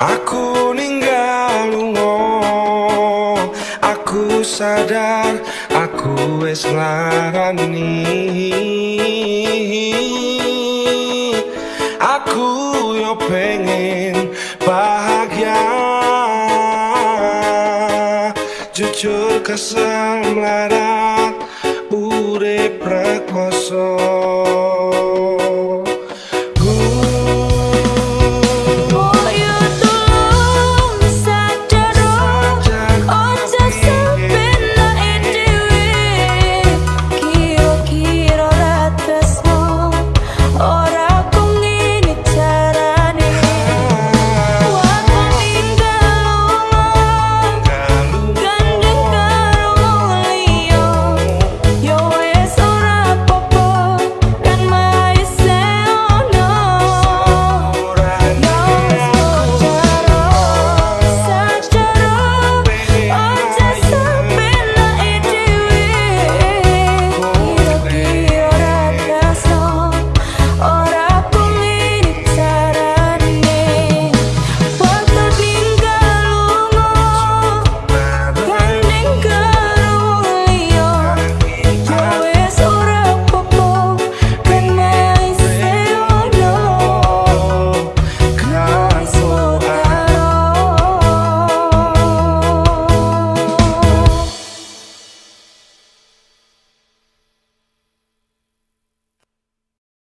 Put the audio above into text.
Aku ninggal lungo. Aku sadar Aku wis larani Aku yo pengen bahagia. Jujur kesal melarat Ure prakoso